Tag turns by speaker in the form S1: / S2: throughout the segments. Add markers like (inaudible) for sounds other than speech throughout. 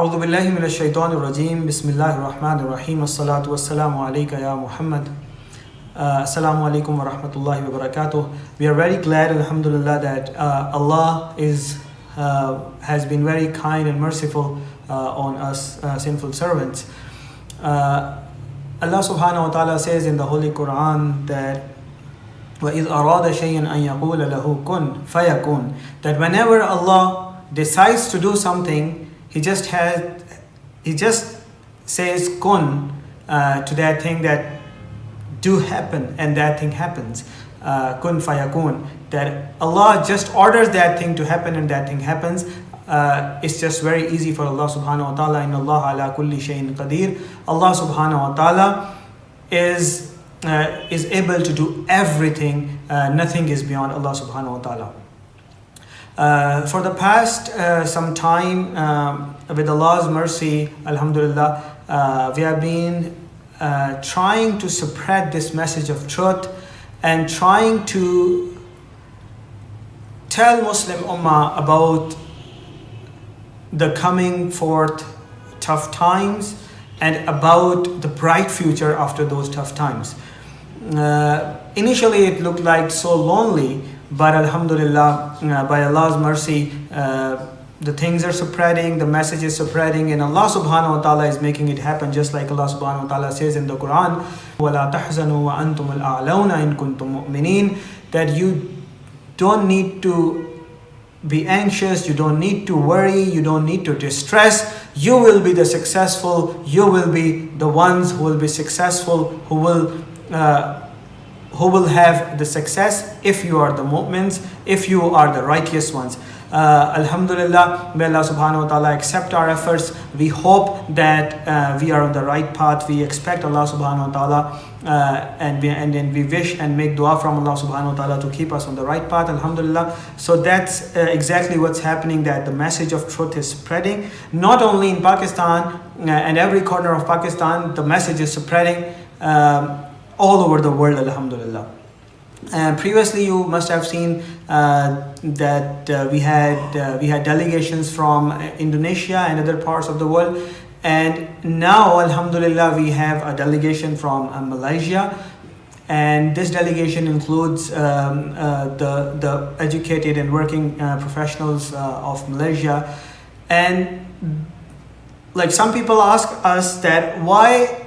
S1: أعوذ بالله من الشيطان الرجيم بسم الله الرحمن الرحيم الصلاة والسلام عليك يا محمد uh, Assalamu alaikum wa rahmatullahi wa. We are very glad, Alhamdulillah, that uh, Allah is uh, has been very kind and merciful uh, on us uh, sinful servants. Uh, Allah subhanahu wa ta'ala says in the Holy Quran that وَإِذْ أَرَادَ شَيْئًا أَن يَقُولَ لَهُ كُن فَيَكُن That whenever Allah decides to do something, He just has, He just says kun uh, to that thing that do happen and that thing happens. Uh, kun fayakun. That Allah just orders that thing to happen and that thing happens. Uh, it's just very easy for Allah subhanahu wa ta'ala. In Allah ala kulli shayin qadir. Allah subhanahu wa ta'ala is, uh, is able to do everything. Uh, nothing is beyond Allah subhanahu wa ta'ala. Uh, for the past uh, some time, um, with Allah's mercy, Alhamdulillah, uh, we have been uh, trying to spread this message of truth and trying to tell Muslim Ummah about the coming forth tough times and about the bright future after those tough times. Uh, initially, it looked like so lonely, but Alhamdulillah, uh, by Allah's mercy, uh, the things are spreading, the message is spreading, and Allah subhanahu wa ta'ala is making it happen just like Allah subhanahu wa ta'ala says in the Quran, وَلَا تَحْزَنُوا وَأَنْتُمُ الْأَعْلَوْنَ إِن كُنتُم مُؤْمِنِينَ That you don't need to be anxious, you don't need to worry, you don't need to distress. You will be the successful, you will be the ones who will be successful, who will uh, who will have the success if you are the mu'mins, if you are the righteous ones. Uh, Alhamdulillah, may Allah subhanahu wa ta'ala accept our efforts. We hope that uh, we are on the right path. We expect Allah subhanahu wa ta'ala uh, and, we, and then we wish and make dua from Allah subhanahu wa ta'ala to keep us on the right path. Alhamdulillah. So that's uh, exactly what's happening that the message of truth is spreading. Not only in Pakistan uh, and every corner of Pakistan, the message is spreading um, all over the world. Alhamdulillah. Uh, previously, you must have seen uh, that uh, we had uh, we had delegations from Indonesia and other parts of the world, and now, Alhamdulillah, we have a delegation from uh, Malaysia, and this delegation includes um, uh, the the educated and working professionals of Malaysia, and like some people ask us that why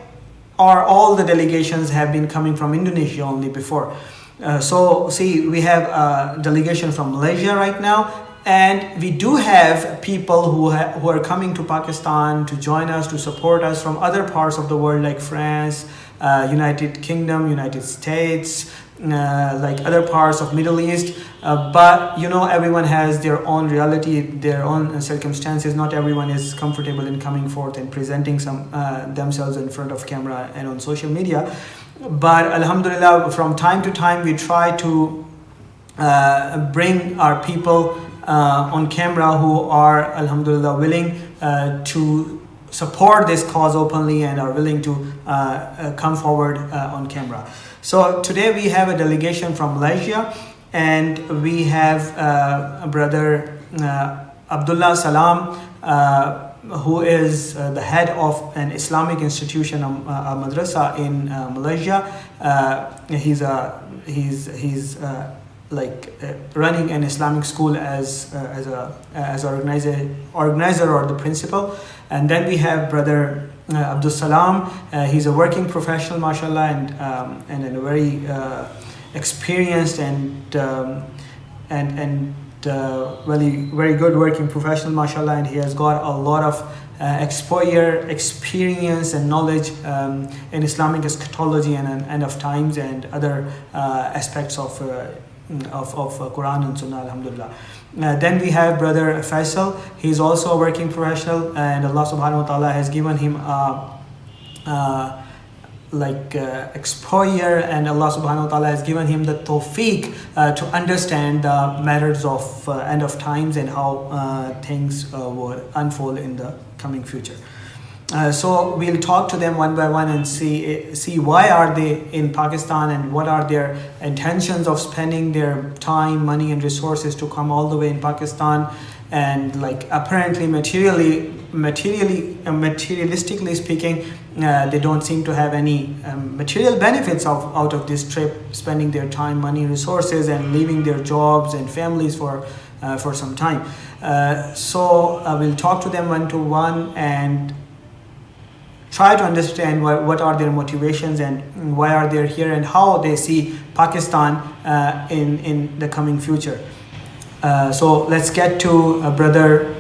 S1: are all the delegations have been coming from Indonesia only before. Uh, so see, we have a delegation from Malaysia right now, and we do have people who, ha who are coming to Pakistan to join us, to support us from other parts of the world like France, uh, United Kingdom, United States, uh, like other parts of Middle East. Uh, but you know, everyone has their own reality, their own circumstances. Not everyone is comfortable in coming forth and presenting some uh, themselves in front of camera and on social media but alhamdulillah from time to time we try to uh, bring our people uh, on camera who are alhamdulillah willing to support this cause openly and are willing to come forward on camera so today we have a delegation from malaysia and we have a brother abdullah salam who is uh, the head of an Islamic institution, um, a madrasa in uh, Malaysia. Uh, he's a he's he's like running an Islamic school as as a as organizer organizer or the principal. And then we have brother uh, Abdul Salam. Uh, he's a working professional, mashallah, and um, and a very uh, experienced and um, and and uh, really very good working professional mashallah and he has got a lot of uh, exposure experience and knowledge um, in islamic eschatology and, and end of times and other uh, aspects of uh, of, of uh, quran and sunnah alhamdulillah uh, then we have brother faisal he's also a working professional and allah subhanahu wa ta'ala has given him a like uh, exposure and Allah subhanahu wa ta'ala has given him the tawfiq uh, to understand the matters of uh, end of times and how uh, things will unfold in the coming future. Uh, so we'll talk to them one by one and see see why are they in Pakistan and what are their intentions of spending their time, money and resources to come all the way in Pakistan. And like apparently materially materially uh, materialistically speaking uh, they don't seem to have any um, material benefits of out of this trip spending their time money resources and leaving their jobs and families for uh, for some time. Uh, so I will talk to them one to one and try to understand what, what are their motivations and why are they here and how they see Pakistan uh, in, in the coming future. Uh, so let's get to uh, brother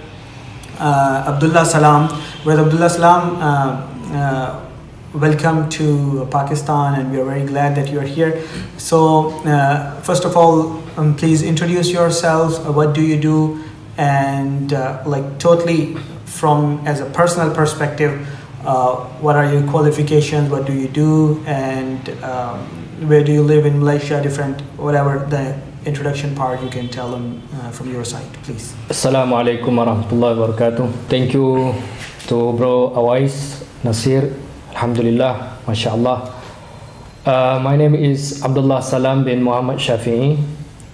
S1: uh, Abdullah Salam. Brother Abdullah Salam, uh, uh, welcome to Pakistan and we are very glad that you are here. So first of all, um, please introduce yourself. what do you do? And like totally from as a personal perspective, uh, what are your qualifications, what do you do, and um, where do you live in Malaysia, different, whatever the introduction part you can tell them uh, from your side, please.
S2: Assalamu alaikum warahmatullahi wabarakatuh. Thank you to bro Awais Nasir. Alhamdulillah, mashallah. Uh, my name is Abdullah Salam bin Muhammad Shafi'i.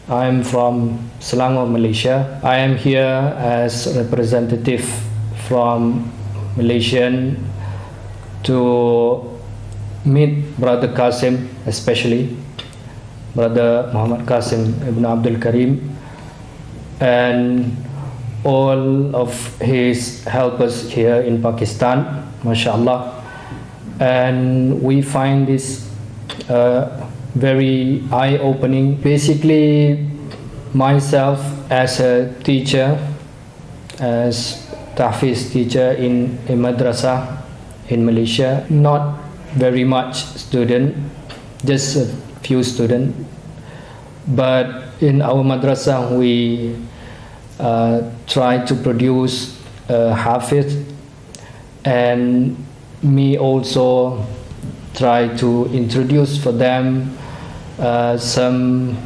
S2: I am from Selangor, Malaysia. I am here as representative from Malaysian to meet Brother Qasim, especially Brother Muhammad Qasim Ibn Abdul Karim, and all of his helpers here in Pakistan, mashallah. And we find this uh, very eye opening. Basically, myself as a teacher, as Tahfiz teacher in a madrasa, in Malaysia. Not very much student, just a few student. But in our madrasa, we uh, try to produce a hafiz and me also try to introduce for them uh, some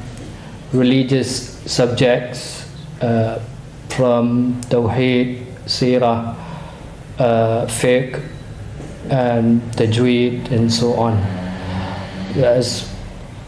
S2: religious subjects uh, from Tawheed, Sirah, uh, fiqh, and tajweed and so on. As,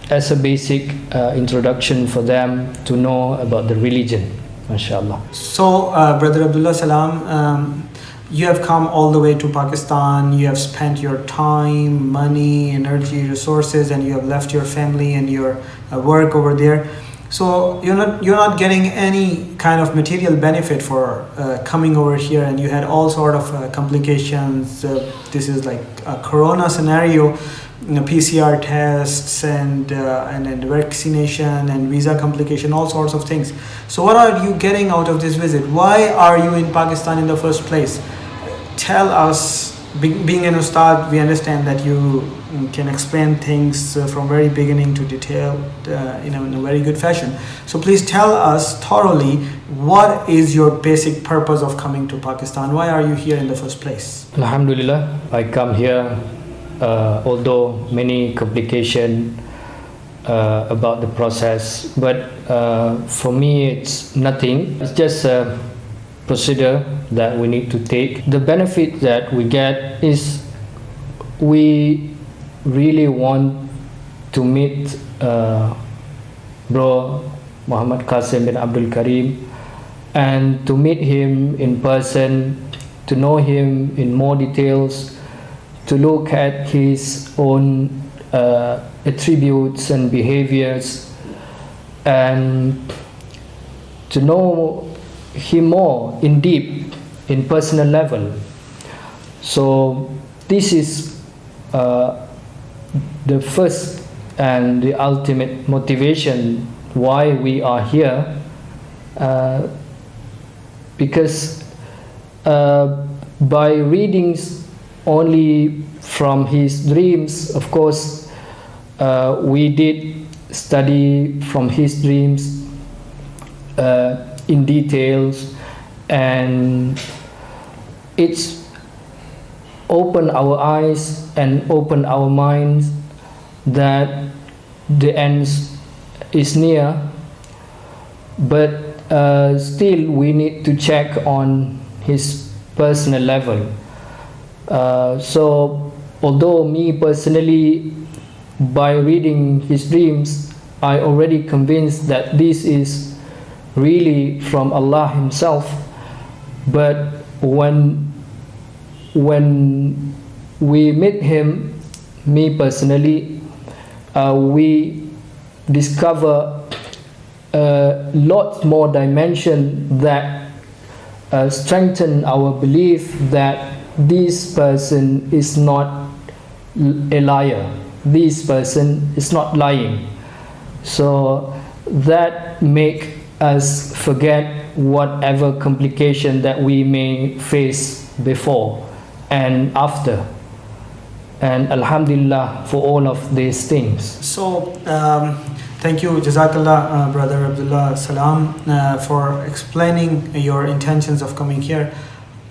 S2: as a basic uh, introduction for them to know about the religion mashallah.
S1: So uh, brother abdullah salam um, you have come all the way to pakistan you have spent your time money energy resources and you have left your family and your uh, work over there so you're not you're not getting any kind of material benefit for uh, coming over here and you had all sort of uh, complications. Uh, this is like a corona scenario you know, pcr tests and uh, and and vaccination and visa complication all sorts of things. So what are you getting out of this visit? Why are you in pakistan in the first place? Tell us being an ustad we understand that you can explain things uh, from very beginning to detail uh, you know in a very good fashion. So please tell us thoroughly what is your basic purpose of coming to pakistan? Why are you here in the first place?
S2: Alhamdulillah i come here uh, although many complication uh, about the process but uh, for me it's nothing. It's just a procedure that we need to take. The benefit that we get is we really want to meet uh, bro Muhammad Qasim bin Abdul Karim and to meet him in person, to know him in more details, to look at his own uh, attributes and behaviors, and to know him more in deep, in personal level. So this is uh, the first and the ultimate motivation why we are here uh, because uh, by readings only from his dreams of course uh, we did study from his dreams uh, in details and it's open our eyes and open our minds that the end is near. But uh, still we need to check on his personal level. Uh, so although me personally by reading his dreams I already convinced that this is really from Allah Himself. But when when we meet Him, me personally, uh, we discover a lot more dimension that uh, strengthen our belief that this person is not a liar. This person is not lying. So that make us forget whatever complication that we may face before and after. And Alhamdulillah for all of these things.
S1: So, um, thank you, Jazakallah, uh, Brother Abdullah Salam, uh, for explaining your intentions of coming here.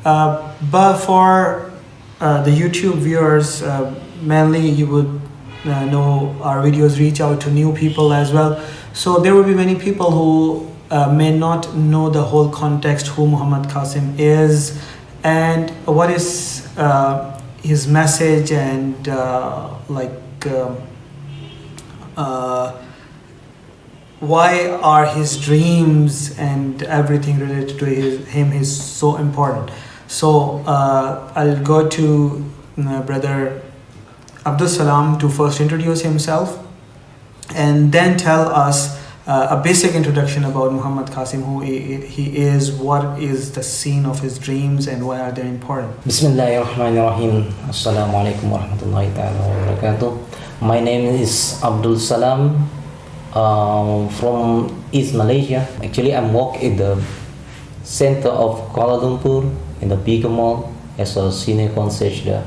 S1: Uh, but for uh, the YouTube viewers, uh, mainly you would uh, know our videos reach out to new people as well. So, there will be many people who uh, may not know the whole context who Muhammad Qasim is and what is uh, his message and uh, like um, uh, why are his dreams and everything related to his, him is so important. So uh, i'll go to brother abdul salam to first introduce himself and then tell us uh, a basic introduction about muhammad qasim who he, is what is the scene of his dreams and why are they important
S3: Bismillahirrahmanirrahim. Assalamualaikum warahmatullahi taala wabarakatuh. My name is Abdul Salam um, from East Malaysia. Actually, I'm work in the center of Kuala Lumpur in the bigger mall as a senior concierge there.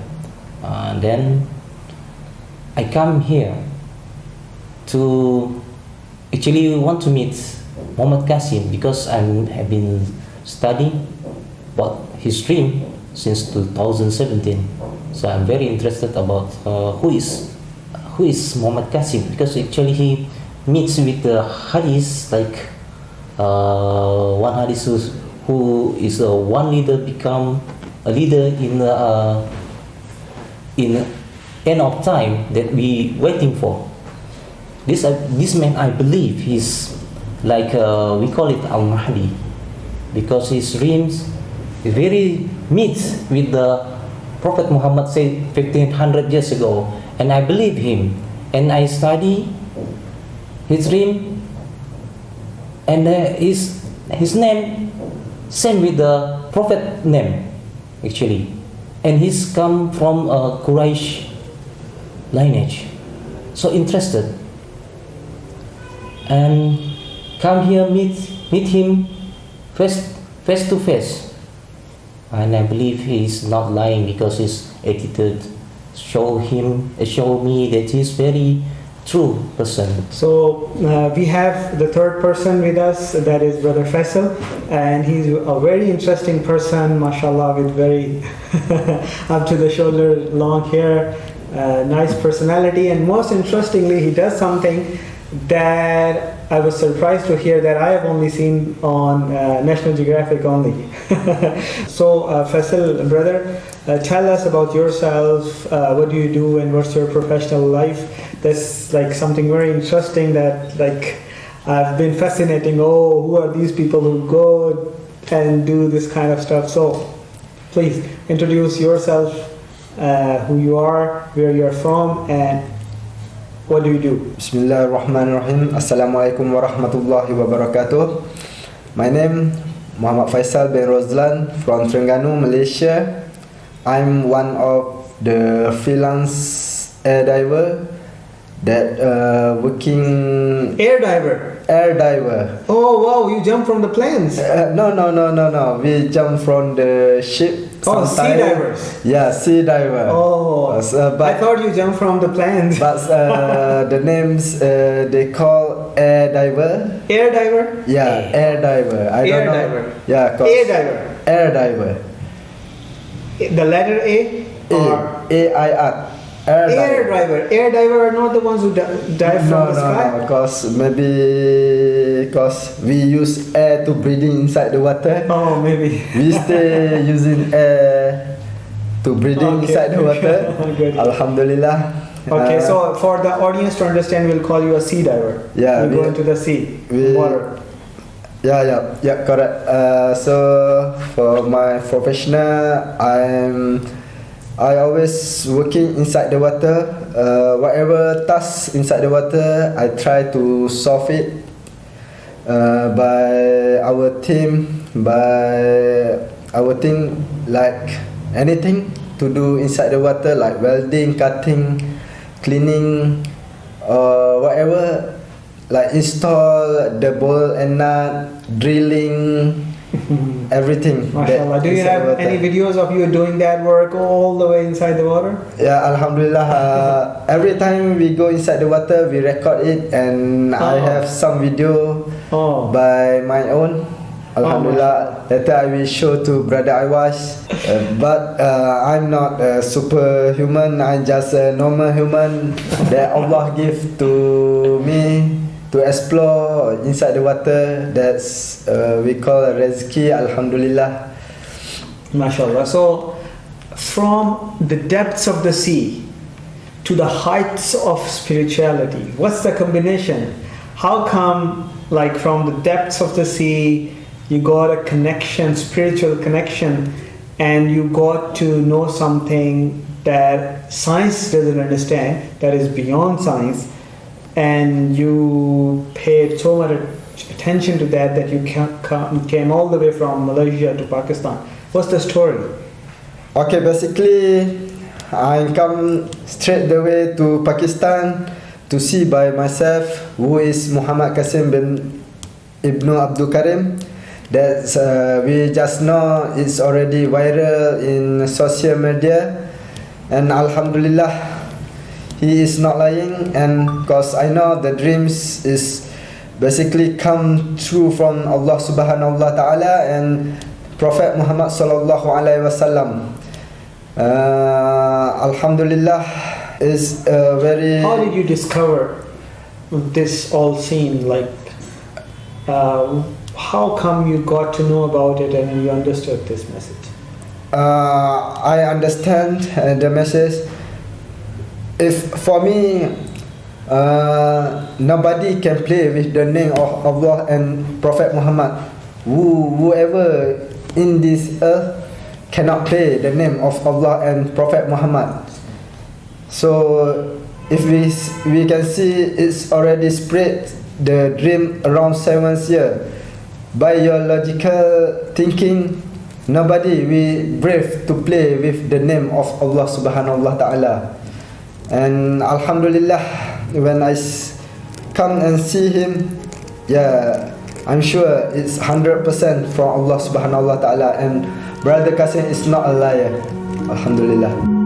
S3: Uh, and then I come here to actually we want to meet Muhammad Qasim because I have been studying about his dream since 2017. So I'm very interested about uh, who is who is Muhammad Qasim because actually he meets with the hadith like uh, one hadith who is a one leader become a leader in uh, in end of time that we waiting for. This uh, this man I believe he's like uh, we call it Al Mahdi because his dreams very meets with the Prophet Muhammad said 1500 years ago. And I believe him. And I study his dream. And uh, his his name same with the prophet name actually. And he's come from a Quraysh lineage. So interested and come here meet meet him face face to face. And I believe he is not lying because his attitude show him show me that he's very true person.
S1: So uh, we have the third person with us, that is Brother Faisal, and he's a very interesting person, mashallah, with very (laughs) up to the shoulder long hair, uh, nice personality, and most interestingly, he does something that I was surprised to hear that I have only seen on uh, National Geographic only. (laughs) so, uh, Faisal, brother, uh, tell us about yourself. Uh, what do you do, and what's your professional life? That's like something very interesting that like I've been fascinating. Oh, who are these people who go and do this kind of stuff? So, please introduce yourself, uh, who you are, where you're from, and what do you do?
S4: Bismillahirrahmanirrahim. Assalamualaikum warahmatullahi wabarakatuh. My name Muhammad Faisal bin Rozlan from Terengganu, Malaysia. I'm one of the freelance air diver that uh, working
S1: Air diver.
S4: air diver.
S1: Oh wow, you jump from the planes.
S4: Uh, no, no, no, no, no. We jump from the ship.
S1: Oh, sea divers.
S4: Yeah, sea diver.
S1: Oh,
S4: Uh, so,
S1: I thought you jumped from the planes. (laughs)
S4: but uh, the names uh, they call air diver.
S1: Air diver.
S4: Yeah, air diver. I
S1: Air
S4: don't know.
S1: diver.
S4: Yeah,
S1: Air diver.
S4: Air diver.
S1: The letter A or
S4: A A I R. Air,
S1: air driver. Air diver are not the ones who di- dive from
S4: No,
S1: the
S4: no,
S1: sky.
S4: no. Cause maybe cause we use air to breathing inside the water.
S1: Oh, maybe.
S4: We stay (laughs) using air to breathing
S1: Okay.
S4: inside the water. (laughs)
S1: Good.
S4: Alhamdulillah.
S1: Okay,
S4: Uh,
S1: so for the audience to understand, we'll call you a sea diver.
S4: Yeah,
S1: You go into the sea,
S4: we-
S1: water.
S4: Yeah, yeah, yeah, correct. Uh, so for my professional, I'm I always working inside the water. Uh, whatever task inside the water, I try to solve it uh, by our team, by our team, like anything to do inside the water, like welding, cutting, cleaning, or whatever like install the ball and nut, drilling, everything. that
S1: MashaAllah. Do you have
S4: water.
S1: any videos of you doing that work all the way inside the water?
S4: Yeah, Alhamdulillah. Uh, (laughs) every time we go inside the water, we record it, and I
S1: Oh.
S4: have some video
S1: Oh.
S4: by my own. Alhamdulillah. Later I will show to brother Iwas. (laughs) Uh, but uh, I'm not a superhuman. I'm just a normal human that Allah give to me to explore inside the water. That's uh, we call rezeki. Alhamdulillah.
S1: MashaAllah. So, from the depths of the sea to the heights of spirituality, what's the combination? How come, like, from the depths of the sea, you got a connection, spiritual connection, and you got to know something that science doesn't understand, that is beyond science, and you paid so much attention to that that you ca- ca- came all the way from Malaysia to Pakistan. What's the story?
S4: Okay, basically, I come straight the way to Pakistan to see by myself who is Muhammad Qasim bin Ibnu Abdul Karim. That uh, we just know it's already viral in social media, and Alhamdulillah, he is not lying. And cause I know the dreams is basically come true from Allah Subhanahu wa Taala and Prophet Muhammad sallallahu alaihi wasallam. Uh, Alhamdulillah is a very
S1: How did you discover this all scene? Like, uh, how come you got to know about it and you understood this message?
S4: uh, I understand uh, the message. If for me, uh, nobody can play with the name of Allah and Prophet Muhammad. Who, whoever in this earth cannot play the name of Allah and Prophet Muhammad. So, if we we can see it's already spread the dream around seven years. By your logical thinking, nobody will brave to play with the name of Allah Subhanahu wa Taala. And Alhamdulillah, when I come and see him, yeah, I'm sure it's hundred percent from Allah Subhanahu wa Taala. And Brother Qasim is not a liar. Alhamdulillah.